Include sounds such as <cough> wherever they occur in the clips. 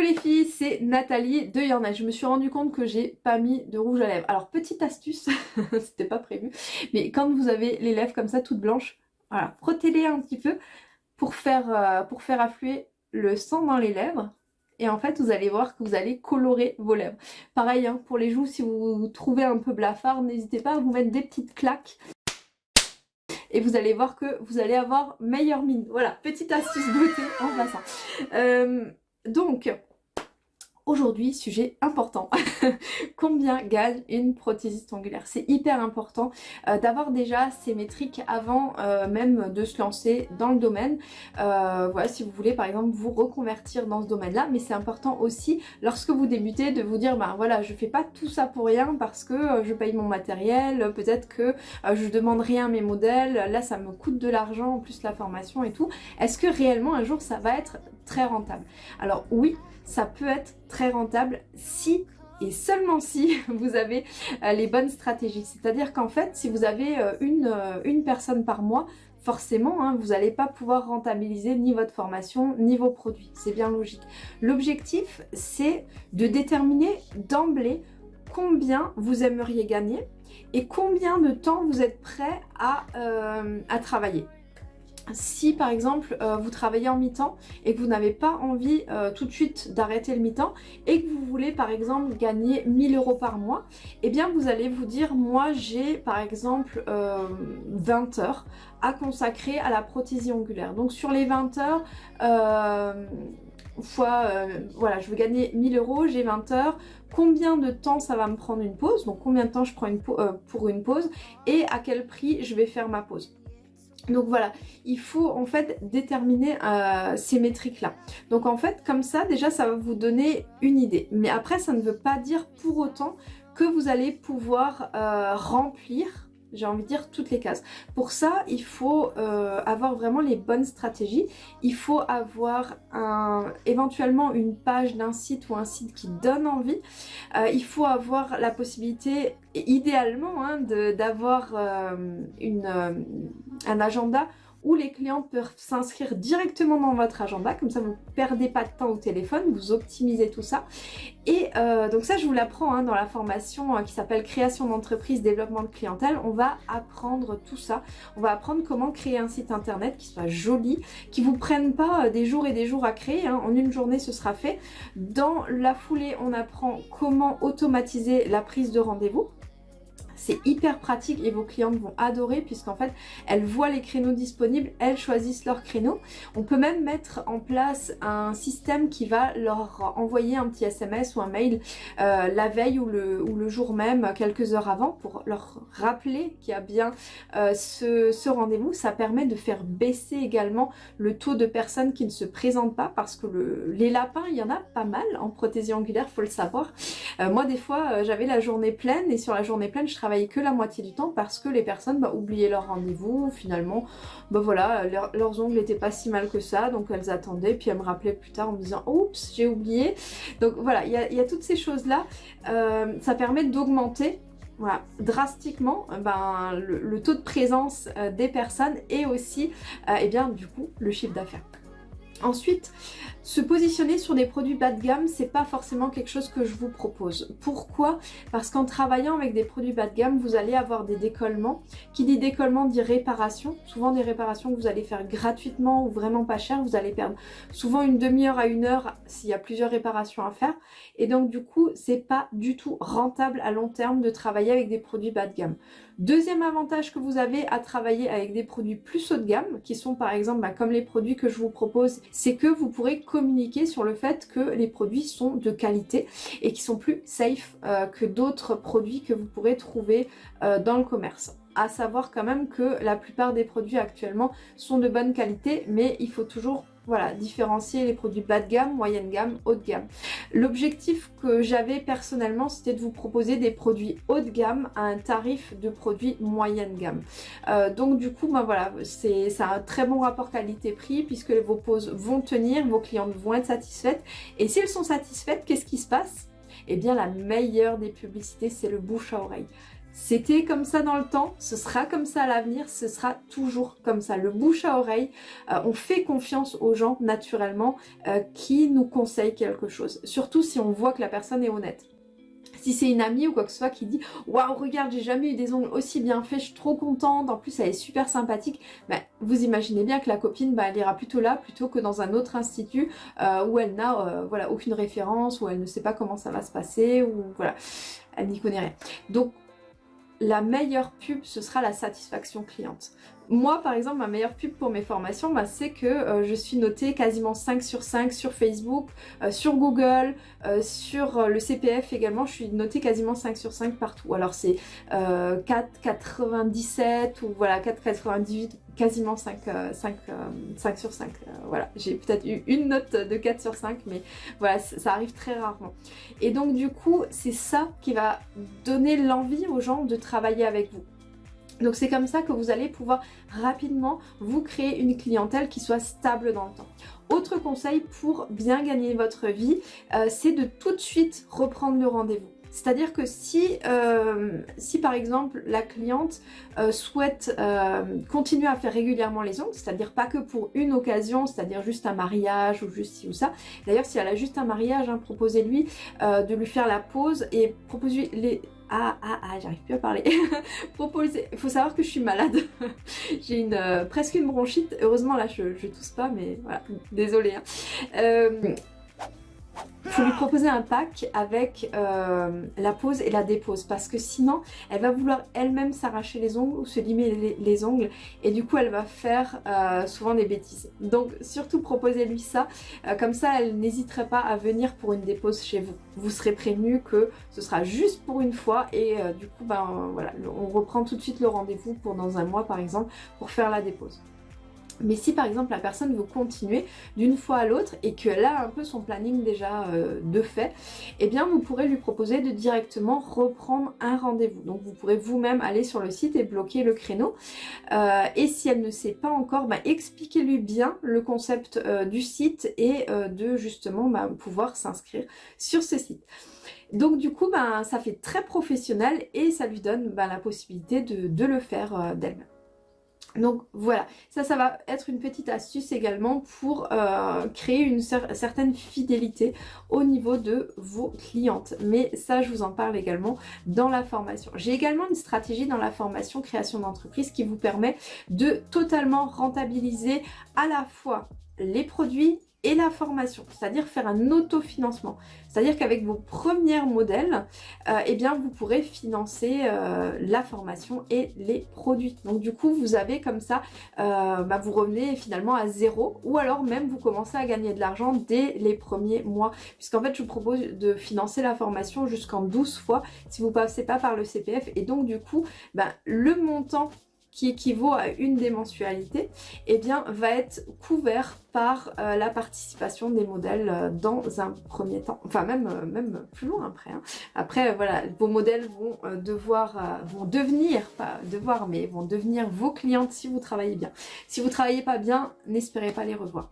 Les filles, c'est Nathalie de Yorna. Je me suis rendu compte que j'ai pas mis de rouge à lèvres. Alors petite astuce, <laughs> c'était pas prévu, mais quand vous avez les lèvres comme ça toutes blanches, voilà, frottez-les un petit peu pour faire, euh, pour faire affluer le sang dans les lèvres. Et en fait, vous allez voir que vous allez colorer vos lèvres. Pareil, hein, pour les joues, si vous vous trouvez un peu blafard, n'hésitez pas à vous mettre des petites claques et vous allez voir que vous allez avoir meilleure mine. Voilà, petite astuce beauté en passant. Euh, donc, Aujourd'hui, sujet important. <laughs> Combien gagne une prothésiste angulaire? C'est hyper important euh, d'avoir déjà ces métriques avant euh, même de se lancer dans le domaine. Euh, voilà, si vous voulez par exemple vous reconvertir dans ce domaine-là, mais c'est important aussi lorsque vous débutez de vous dire, ben voilà, je fais pas tout ça pour rien parce que je paye mon matériel, peut-être que je demande rien à mes modèles, là ça me coûte de l'argent, en plus la formation et tout. Est-ce que réellement un jour ça va être très rentable? Alors oui, ça peut être très rentable si et seulement si <laughs> vous avez euh, les bonnes stratégies. C'est-à-dire qu'en fait, si vous avez euh, une, euh, une personne par mois, forcément, hein, vous n'allez pas pouvoir rentabiliser ni votre formation, ni vos produits. C'est bien logique. L'objectif, c'est de déterminer d'emblée combien vous aimeriez gagner et combien de temps vous êtes prêt à travailler si par exemple euh, vous travaillez en mi-temps et que vous n'avez pas envie euh, tout de suite d'arrêter le mi-temps et que vous voulez par exemple gagner 1000 euros par mois, eh bien vous allez vous dire moi j'ai par exemple 20 euh, heures à consacrer à la prothésie ongulaire. Donc sur les 20 heures, voilà, je veux gagner 1000 euros, j'ai 20 heures, combien de temps ça va me prendre une pause, donc combien de temps je prends pour une pause et à quel prix je vais faire ma pause? Donc voilà, il faut en fait déterminer euh, ces métriques-là. Donc en fait, comme ça, déjà, ça va vous donner une idée. Mais après, ça ne veut pas dire pour autant que vous allez pouvoir euh, remplir j'ai envie de dire toutes les cases. Pour ça, il faut euh, avoir vraiment les bonnes stratégies. Il faut avoir un, éventuellement une page d'un site ou un site qui donne envie. Euh, il faut avoir la possibilité, idéalement, hein, d'avoir euh, un agenda où les clients peuvent s'inscrire directement dans votre agenda, comme ça vous ne perdez pas de temps au téléphone, vous optimisez tout ça. Et euh, donc ça je vous l'apprends hein, dans la formation euh, qui s'appelle création d'entreprise, développement de clientèle, on va apprendre tout ça, on va apprendre comment créer un site internet qui soit joli, qui vous prenne pas euh, des jours et des jours à créer, hein. en une journée ce sera fait. Dans la foulée on apprend comment automatiser la prise de rendez-vous, c'est hyper pratique et vos clientes vont adorer puisqu'en fait, elles voient les créneaux disponibles, elles choisissent leur créneau. On peut même mettre en place un système qui va leur envoyer un petit SMS ou un mail euh, la veille ou le, ou le jour même, quelques heures avant, pour leur rappeler qu'il y a bien euh, ce, rendez-vous. Ça permet de faire baisser également le taux de personnes qui ne se présentent pas parce que les lapins, il y en a pas mal en prothésie angulaire, faut le savoir. Euh, moi, des fois, j'avais la journée pleine et sur la journée pleine, je travaillais que la moitié du temps parce que les personnes bah, oubliaient leur rendez-vous, finalement, bah voilà, leurs ongles n'étaient pas si mal que ça, donc elles attendaient, puis elles me rappelaient plus tard en me disant « Oups, j'ai oublié ». Donc voilà, il y a, toutes ces choses-là, euh, ça permet d'augmenter voilà, drastiquement ben, le, taux de présence euh, des personnes et aussi, euh, eh bien, du coup, le chiffre d'affaires. Ensuite, se positionner sur des produits bas de gamme, c'est pas forcément quelque chose que je vous propose. Pourquoi? Parce qu'en travaillant avec des produits bas de gamme, vous allez avoir des décollements. Qui dit décollement dit réparation. Souvent des réparations que vous allez faire gratuitement ou vraiment pas cher. Vous allez perdre souvent une demi-heure à une heure s'il y a plusieurs réparations à faire. Et donc du coup, c'est pas du tout rentable à long terme de travailler avec des produits bas de gamme. Deuxième avantage que vous avez à travailler avec des produits plus haut de gamme, qui sont par exemple bah, comme les produits que je vous propose, c'est que vous pourrez communiquer sur le fait que les produits sont de qualité et qui sont plus safe euh, que d'autres produits que vous pourrez trouver euh, dans le commerce. À savoir quand même que la plupart des produits actuellement sont de bonne qualité mais il faut toujours voilà, différencier les produits bas de gamme, moyenne gamme, haut de gamme. L'objectif que j'avais personnellement, c'était de vous proposer des produits haut de gamme à un tarif de produits moyenne gamme. Euh, donc du coup, ben voilà, c'est un très bon rapport qualité-prix puisque vos poses vont tenir, vos clientes vont être satisfaites. Et si elles sont satisfaites, qu'est-ce qui se passe? Eh bien, la meilleure des publicités, c'est le bouche à oreille C'était comme ça dans le temps, ce sera comme ça à l'avenir, ce sera toujours comme ça. Le bouche à oreille, euh, on fait confiance aux gens naturellement euh, qui nous conseillent quelque chose. Surtout si on voit que la personne est honnête. Si c'est une amie ou quoi que ce soit qui dit « Waouh, regarde, j'ai jamais eu des ongles aussi bien faits, je suis trop contente, en plus elle est super sympathique ben, Vous imaginez bien que la copine, ben, elle ira plutôt là plutôt que dans un autre institut euh, où elle n'a voilà, aucune référence, où elle ne sait pas comment ça va se passer, ou voilà, elle n'y connaît rien. Donc la meilleure pub, ce sera la satisfaction cliente. Moi, par exemple, ma meilleure pub pour mes formations, bah, c'est que euh, je suis notée quasiment 5 sur 5 sur Facebook, euh, sur Google, euh, sur le CPF également, je suis notée quasiment 5 sur 5 partout. Alors c'est 4,97 ou voilà 4,98 quasiment 5, 5, 5 sur 5. voilà, j'ai peut-être eu une note de 4 sur 5, mais voilà, ça arrive très rarement. Et donc du coup, c'est ça qui va donner l'envie aux gens de travailler avec vous. Donc c'est comme ça que vous allez pouvoir rapidement vous créer une clientèle qui soit stable dans le temps. Autre conseil pour bien gagner votre vie, euh, c'est de tout de suite reprendre le rendez-vous. C'est-à-dire que si, euh, par exemple la cliente euh, souhaite continuer à faire régulièrement les ongles, c'est-à-dire pas que pour une occasion, c'est-à-dire juste un mariage ou juste ci ou ça. D'ailleurs si elle a juste un mariage, hein, proposez-lui de lui faire la pause et proposez les ah, ah, ah, j'arrive plus à parler. <laughs> Proposer. Faut savoir que je suis malade. <laughs> J'ai une euh, presque une bronchite. Heureusement, là, je, je tousse pas, mais voilà. Désolée. Hein. Euh, faut lui proposer un pack avec euh, la pose et la dépose parce que sinon elle va vouloir elle-même s'arracher les ongles ou se limer les, ongles et du coup elle va faire euh, souvent des bêtises. Donc surtout proposez-lui ça, euh, comme ça elle n'hésiterait pas à venir pour une dépose chez vous. Vous serez prévenu que ce sera juste pour une fois et du coup ben on reprend tout de suite le rendez-vous pour dans un mois par exemple pour faire la dépose. Mais si par exemple la personne veut continuer d'une fois à l'autre et qu'elle a un peu son planning déjà euh, de fait, eh bien vous pourrez lui proposer de directement reprendre un rendez-vous. Donc vous pourrez vous-même aller sur le site et bloquer le créneau. Euh, et si elle ne sait pas encore, bah, expliquez-lui bien le concept euh, du site et de justement bah, pouvoir s'inscrire sur ce site. Donc du coup, bah, ça fait très professionnel et ça lui donne la possibilité de le faire d'elle-même. Donc voilà, ça, ça va être une petite astuce également pour euh, créer une certaine fidélité au niveau de vos clientes. Mais ça, je vous en parle également dans la formation. J'ai également une stratégie dans la formation création d'entreprise qui vous permet de totalement rentabiliser à la fois les produits et la formation, c'est-à-dire faire un autofinancement. C'est-à-dire qu'avec vos premiers modèles, euh, eh bien vous pourrez financer euh, la formation et les produits. Donc du coup, vous avez comme ça, euh, bah, vous revenez finalement à zéro ou alors même vous commencez à gagner de l'argent dès les premiers mois. Puisqu'en fait, je vous propose de financer la formation jusqu'en 12 fois si vous passez pas par le CPF. Et donc du coup, bah, le montant qui équivaut à une des mensualités, eh bien, va être couvert par euh, la participation des modèles euh, dans un premier temps. Enfin, même, euh, même plus loin après. Hein. Après, voilà, vos modèles vont devoir, devenir, devoir, mais vont devenir vos clientes si vous travaillez bien. Si vous travaillez pas bien, n'espérez pas les revoir.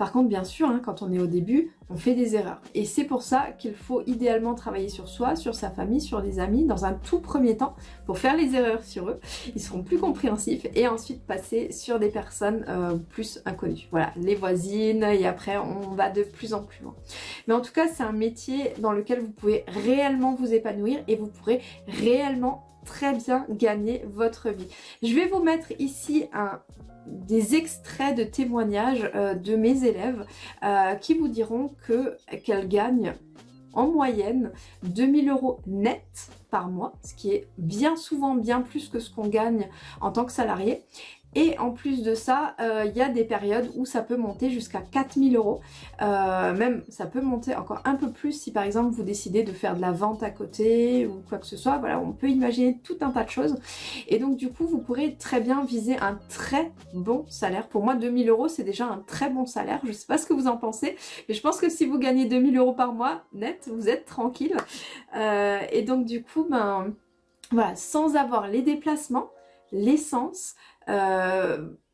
Par contre, bien sûr, hein, quand on est au début, on fait des erreurs. Et c'est pour ça qu'il faut idéalement travailler sur soi, sur sa famille, sur des amis, dans un tout premier temps, pour faire les erreurs sur eux. Ils seront plus compréhensifs et ensuite passer sur des personnes euh, plus inconnues. Voilà, les voisines, et après on va de plus en plus loin. Mais en tout cas, c'est un métier dans lequel vous pouvez réellement vous épanouir et vous pourrez réellement très bien gagner votre vie. Je vais vous mettre ici des extraits de témoignages euh, de mes élèves euh, qui vous diront que qu'elles gagnent en moyenne 2000 euros net par mois, ce qui est bien souvent bien plus que ce qu'on gagne en tant que salarié. Et en plus de ça, euh, il y a des périodes où ça peut monter jusqu'à 4000 euros. Euh, même, ça peut monter encore un peu plus si par exemple vous décidez de faire de la vente à côté ou quoi que ce soit. Voilà, on peut imaginer tout un tas de choses. Et donc du coup, vous pourrez très bien viser un très bon salaire. Pour moi, 2000 euros, c'est déjà un très bon salaire. Je ne sais pas ce que vous en pensez, mais je pense que si vous gagnez 2000 euros par mois net, vous êtes tranquille. Euh, et donc du coup, ben voilà, sans avoir les déplacements, l'essence, euh,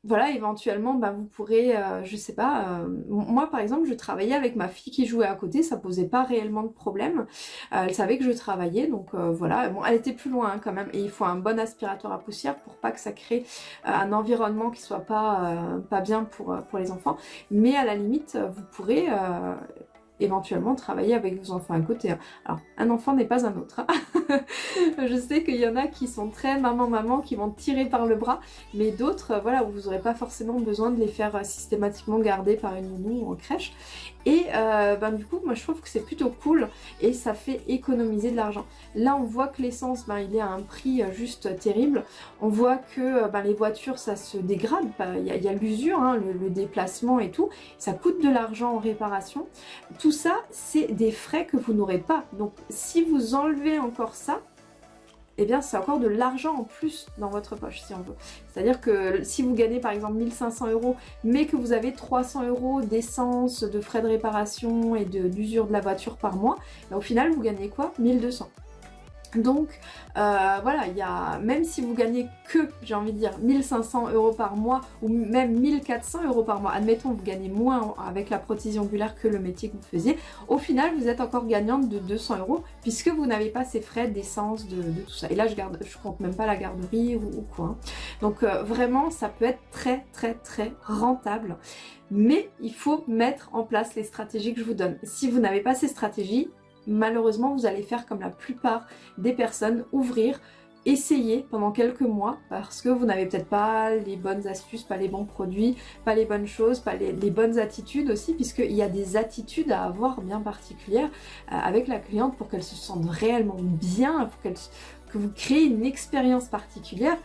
voilà, éventuellement, bah, vous pourrez, euh, je sais pas, euh, moi par exemple, je travaillais avec ma fille qui jouait à côté, ça posait pas réellement de problème. Euh, elle savait que je travaillais, donc voilà. Bon, elle était plus loin hein, quand même, et il faut un bon aspirateur à poussière pour pas que ça crée un environnement qui soit pas, bien pour, pour les enfants. Mais à la limite, vous pourrez éventuellement travailler avec vos enfants à côté. Hein. Alors, un enfant n'est pas un autre. Hein. <laughs> <laughs> je sais qu'il y en a qui sont très maman-maman, qui vont tirer par le bras, mais d'autres, euh, voilà, vous n'aurez pas forcément besoin de les faire euh, systématiquement garder par une nounou ou en crèche. Et euh, ben, du coup, moi je trouve que c'est plutôt cool et ça fait économiser de l'argent. Là, on voit que l'essence, ben, il est à un prix juste terrible. On voit que ben, les voitures, ça se dégrade. Il y a, l'usure, hein, le, le, déplacement et tout. Ça coûte de l'argent en réparation. Tout ça, c'est des frais que vous n'aurez pas. Donc si vous enlevez encore ça, eh bien c'est encore de l'argent en plus dans votre poche si on veut. C'est-à-dire que si vous gagnez par exemple 1500 euros mais que vous avez 300 euros d'essence, de frais de réparation et d'usure de, la voiture par mois, ben, au final vous gagnez quoi? 1200. Donc euh, voilà, il y a, même si vous gagnez que, j'ai envie de dire, 1500 euros par mois ou même 1400 euros par mois, admettons vous gagnez moins avec la prothésie ongulaire que le métier que vous faisiez, au final vous êtes encore gagnante de 200 euros puisque vous n'avez pas ces frais d'essence, de, tout ça. Et là je, garde, je compte même pas la garderie ou, quoi. Hein. Donc euh, vraiment ça peut être très très très rentable mais il faut mettre en place les stratégies que je vous donne. Si vous n'avez pas ces stratégies, malheureusement vous allez faire comme la plupart des personnes, ouvrir, essayer pendant quelques mois parce que vous n'avez peut-être pas les bonnes astuces, pas les bons produits, pas les bonnes choses, pas les, bonnes attitudes aussi puisqu'il y a des attitudes à avoir bien particulières euh, avec la cliente pour qu'elle se sente réellement bien, pour qu'elle que vous créez une expérience particulière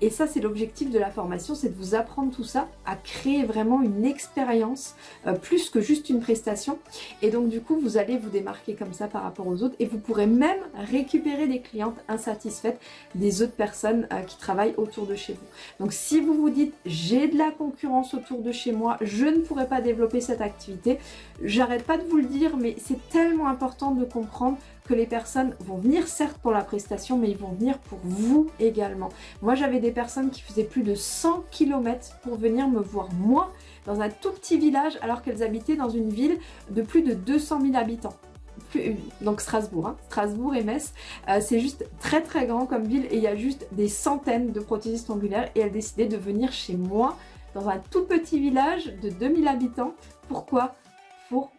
et ça, c'est l'objectif de la formation, c'est de vous apprendre tout ça, à créer vraiment une expérience, euh, plus que juste une prestation. Et donc du coup, vous allez vous démarquer comme ça par rapport aux autres et vous pourrez même récupérer des clientes insatisfaites des autres personnes euh, qui travaillent autour de chez vous. Donc si vous vous dites, j'ai de la concurrence autour de chez moi, je ne pourrais pas développer cette activité, j'arrête pas de vous le dire, mais c'est tellement important de comprendre que les personnes vont venir certes pour la prestation, mais ils vont venir pour vous également. Moi, j'avais des personnes qui faisaient plus de 100 km pour venir me voir moi dans un tout petit village alors qu'elles habitaient dans une ville de plus de 200 000 habitants donc Strasbourg, hein. Strasbourg et Metz, euh, c'est juste très très grand comme ville et il y a juste des centaines de prothésistes ongulaires et elles décidaient de venir chez moi dans un tout petit village de 2000 habitants. Pourquoi?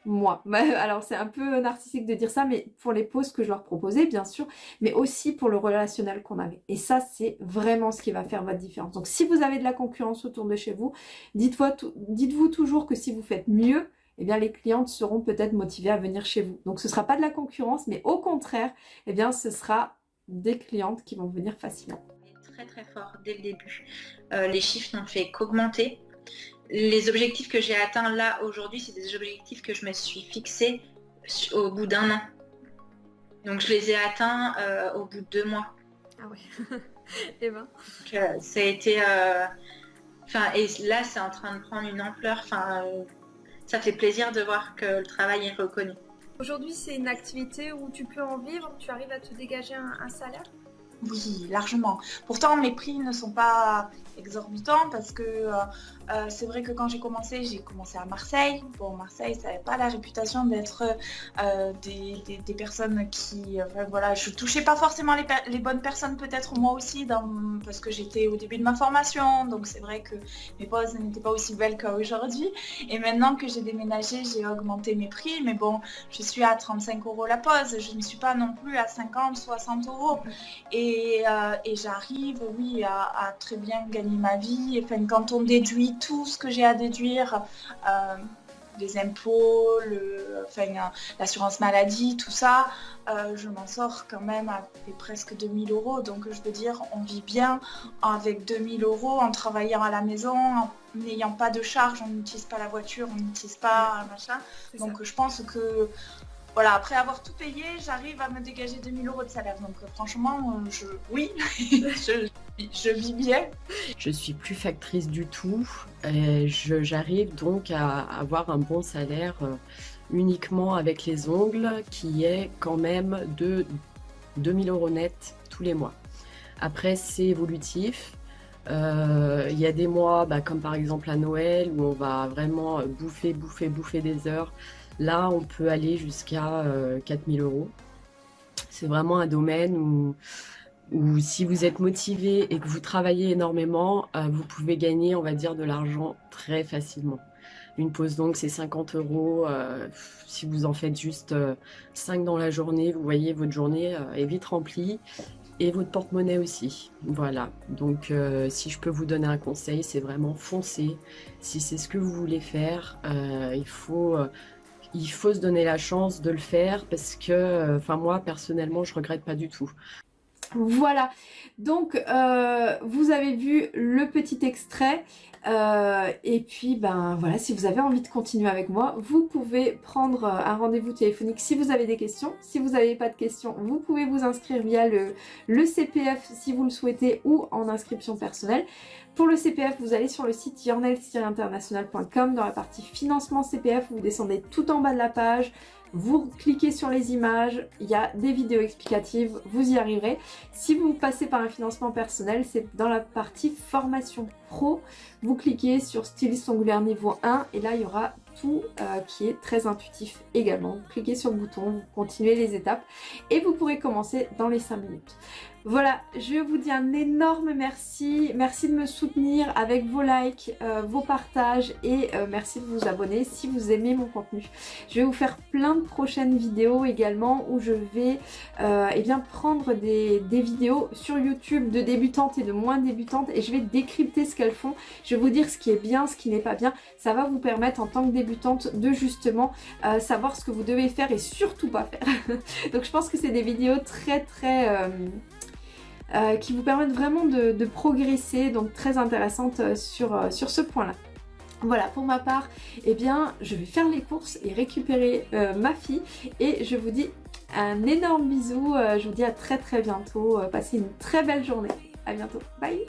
Moi. <laughs> Alors c'est un peu narcissique de dire ça, mais pour les pauses que je leur proposais, bien sûr, mais aussi pour le relationnel qu'on avait. Et ça, c'est vraiment ce qui va faire votre différence. Donc si vous avez de la concurrence autour de chez vous, dites-vous toujours que si vous faites mieux, eh bien les clientes seront peut-être motivées à venir chez vous. Donc ce ne sera pas de la concurrence, mais au contraire, eh bien ce sera des clientes qui vont venir facilement. Très très fort dès le début. Euh, les chiffres n'ont fait qu'augmenter les objectifs que j'ai atteints là aujourd'hui, c'est des objectifs que je me suis fixés au bout d'un an. Donc je les ai atteints euh, au bout de deux mois. Ah oui. et <laughs> eh ben. Euh, ça a été. Euh, enfin, et là, c'est en train de prendre une ampleur. Enfin, ça fait plaisir de voir que le travail est reconnu. Aujourd'hui, c'est une activité où tu peux en vivre, tu arrives à te dégager un salaire? Oui, largement. Pourtant, mes prix ne sont pas exorbitants parce que euh, c'est vrai que quand j'ai commencé, j'ai commencé à Marseille. Bon, Marseille, ça n'avait pas la réputation d'être euh, des, personnes qui... voilà, je touchais pas forcément les, bonnes personnes, peut-être moi aussi, parce que j'étais au début de ma formation. Donc c'est vrai que mes poses n'étaient pas aussi belles qu'aujourd'hui. Et maintenant que j'ai déménagé, j'ai augmenté mes prix. Mais bon, je suis à 35 euros la pose. Je ne suis pas non plus à 50, 60 euros. Et euh, et, j'arrive, oui, à, très bien gagner ma vie. Enfin, quand on déduit tout ce que j'ai à déduire, euh, les impôts, enfin, l'assurance maladie, tout ça, euh, je m'en sors quand même avec presque 2000 euros. Donc je veux dire, on vit bien avec 2000 euros en travaillant à la maison, en n'ayant pas de charge, on n'utilise pas la voiture, on n'utilise pas machin. Donc je pense que voilà, après avoir tout payé, j'arrive à me dégager 2000 euros de salaire. Donc euh, franchement, euh, je, oui, <laughs> je, vis bien. Je suis plus factrice du tout. J'arrive donc à avoir un bon salaire euh, uniquement avec les ongles, qui est quand même de 2000 euros net tous les mois. Après, c'est évolutif. Euh, il y a des mois, bah, comme par exemple à Noël, où on va vraiment bouffer, bouffer, bouffer des heures. Là, on peut aller jusqu'à 4000 euros. C'est vraiment un domaine où, si vous êtes motivé et que vous travaillez énormément, vous pouvez gagner, on va dire, de l'argent très facilement. Une pause donc c'est 50 euros. Euh, si vous en faites juste 5 euh, dans la journée, vous voyez votre journée euh, est vite remplie et votre porte-monnaie aussi. Voilà, donc si je peux vous donner un conseil, c'est vraiment foncer. Si c'est ce que vous voulez faire, il, faut, il faut se donner la chance de le faire parce que, enfin moi personnellement, je regrette pas du tout. Voilà, donc vous avez vu le petit extrait. Euh, et puis, ben voilà, si vous avez envie de continuer avec moi, vous pouvez prendre euh, un rendez-vous téléphonique si vous avez des questions. Si vous n'avez pas de questions, vous pouvez vous inscrire via le, le CPF si vous le souhaitez ou en inscription personnelle. Pour le CPF, vous allez sur le site yornel-international.com dans la partie financement CPF, vous descendez tout en bas de la page, vous cliquez sur les images, il y a des vidéos explicatives, vous y arriverez. Si vous passez par un financement personnel, c'est dans la partie formation pro, vous cliquez sur styliste ongulaire niveau 1 et là il y aura euh, qui est très intuitif également. Vous cliquez sur le bouton, vous continuez les étapes et vous pourrez commencer dans les 5 minutes. Voilà, je vous dis un énorme merci. Merci de me soutenir avec vos likes, euh, vos partages et euh, merci de vous abonner si vous aimez mon contenu. Je vais vous faire plein de prochaines vidéos également où je vais eh bien, prendre des, des, vidéos sur YouTube de débutantes et de moins débutantes et je vais décrypter ce qu'elles font. Je vais vous dire ce qui est bien, ce qui n'est pas bien. Ça va vous permettre en tant que débutante de justement savoir ce que vous devez faire et surtout pas faire. <laughs> Donc je pense que c'est des vidéos très très... Euh, qui vous permettent vraiment de, progresser, donc très intéressante euh, sur, euh, sur ce point-là. Voilà, pour ma part, eh bien, je vais faire les courses et récupérer ma fille. Et je vous dis un énorme bisou. je vous dis à très très bientôt. passez une très belle journée. À bientôt. Bye